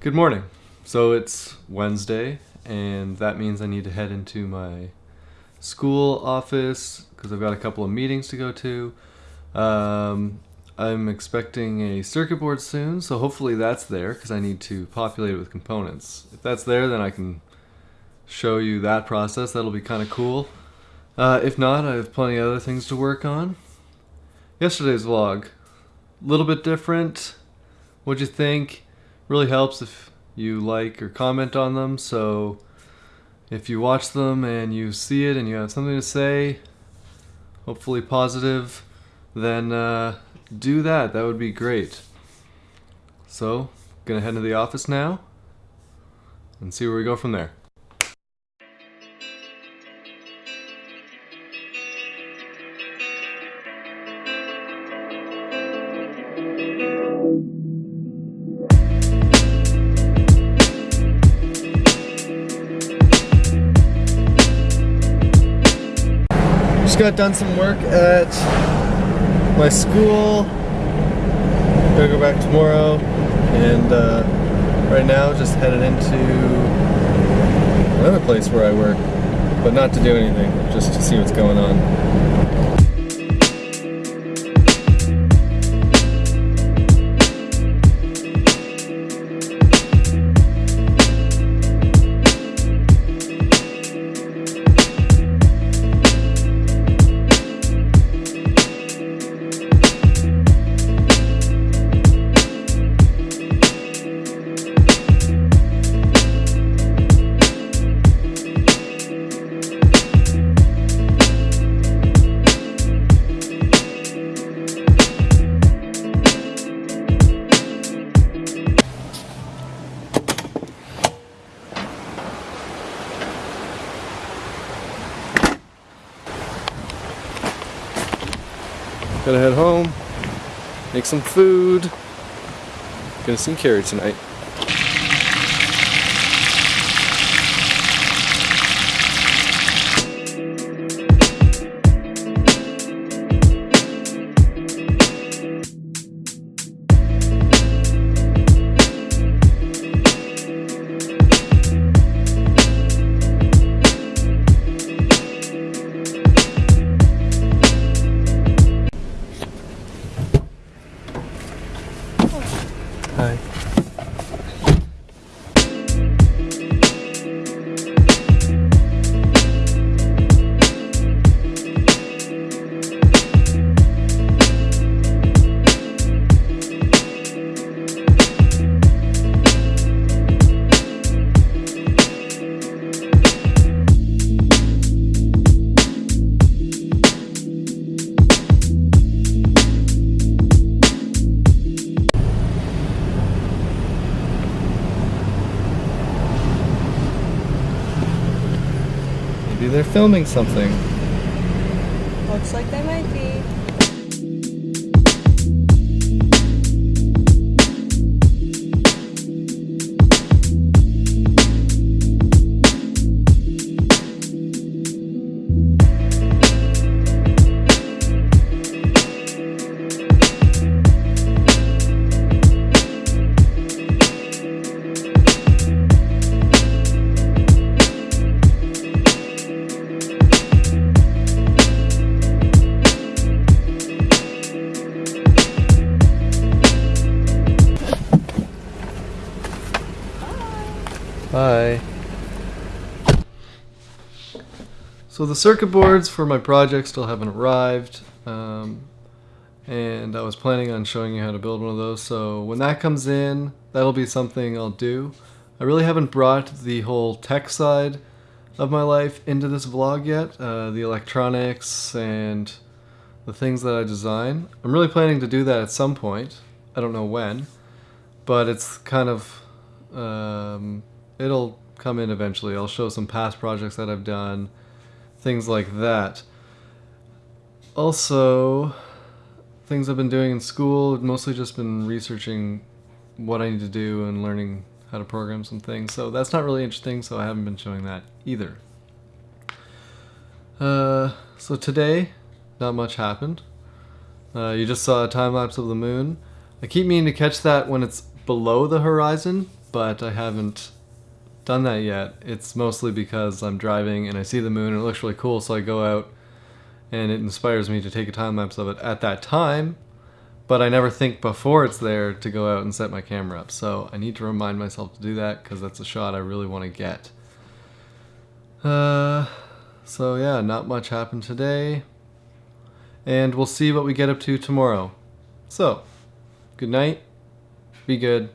Good morning. So it's Wednesday, and that means I need to head into my school office because I've got a couple of meetings to go to. Um, I'm expecting a circuit board soon, so hopefully that's there because I need to populate it with components. If that's there, then I can show you that process. That'll be kind of cool. Uh, if not, I have plenty of other things to work on. Yesterday's vlog, a little bit different. What'd you think? Really helps if you like or comment on them. So if you watch them and you see it and you have something to say, hopefully positive, then uh, do that. That would be great. So, gonna head to the office now and see where we go from there. Got done some work at my school. Gonna go back tomorrow, and uh, right now just headed into another place where I work, but not to do anything, just to see what's going on. Gotta head home, make some food. Gonna sing Carrie tonight. They're filming something. Looks like they might be. So the circuit boards for my project still haven't arrived. Um, and I was planning on showing you how to build one of those. So when that comes in, that'll be something I'll do. I really haven't brought the whole tech side of my life into this vlog yet. Uh, the electronics and the things that I design. I'm really planning to do that at some point. I don't know when, but it's kind of um, it'll come in eventually. I'll show some past projects that I've done, things like that. Also, things I've been doing in school, mostly just been researching what I need to do and learning how to program some things. So that's not really interesting, so I haven't been showing that either. Uh, so today, not much happened. Uh, you just saw a time lapse of the moon. I keep meaning to catch that when it's below the horizon but I haven't done that yet. It's mostly because I'm driving and I see the moon and it looks really cool, so I go out and it inspires me to take a time lapse of it at that time. But I never think before it's there to go out and set my camera up. So I need to remind myself to do that because that's a shot I really want to get. Uh, so yeah, not much happened today. And we'll see what we get up to tomorrow. So, good night. Be good.